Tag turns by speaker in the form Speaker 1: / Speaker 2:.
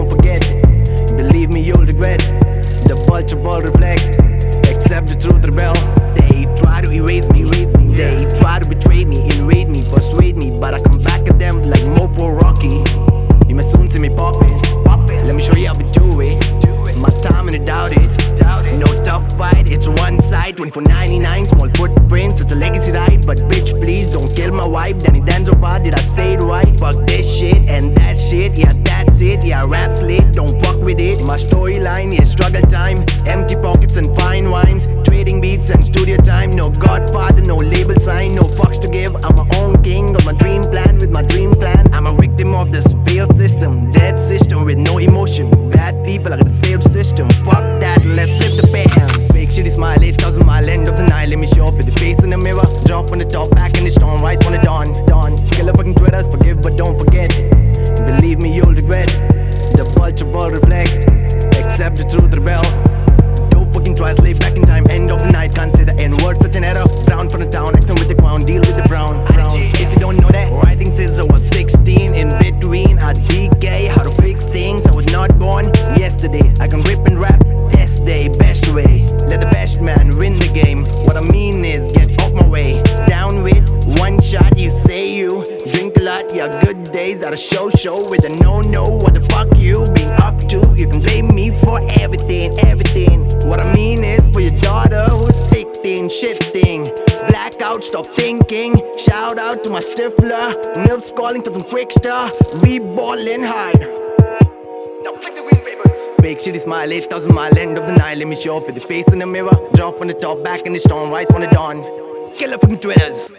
Speaker 1: won't forget Believe me, you'll regret The vulture will reflect. Accept the truth, rebel. They try to erase me, erase me. They try to betray me, invade me, persuade me. But I come back at them like Mofo Rocky. You may soon see me popping. Let me show you how we do it. My time and I doubt it. No tough fight, it's one side. 24.99, small footprints, it's a legacy ride. But bitch please, don't kill my wife. Danny Danzo, did I say it right? Fuck this shit shit, yeah that's it Yeah rap's lit, don't fuck with it. My storyline, yeah struggle time. Empty pockets and fine wines Trading beats and studio time. No godfather, no label sign No fucks to give, I'm my own king Got my dream plan with my dream plan. I'm a victim of this failed system Dead system with no emotion. Bad people, are a saved system. Fuck that, let's Accept the truth, rebel. Don't fucking try, slay back in time End of the night, can't say the N-word, such an error Brown from the town, accent with the crown Deal with the brown, brown. If you don't know that Writing says I was 16 In between, I decay How to fix things, I was not born Yesterday, I can rip and rap good a show, show with a no-no What the fuck you been up to? You can blame me for everything, everything What I mean is, for your daughter Who's sick thing, shit thing Blackout, stop thinking Shout out to my stifler Nerves calling for some quick stir We ballin' hard now flick the wind papers. Big shitty smile, 8,000 mile end of the night. Let me show up with the face in the mirror. Jump from the top, back in the storm, rise from the dawn. Killer fucking Twitters.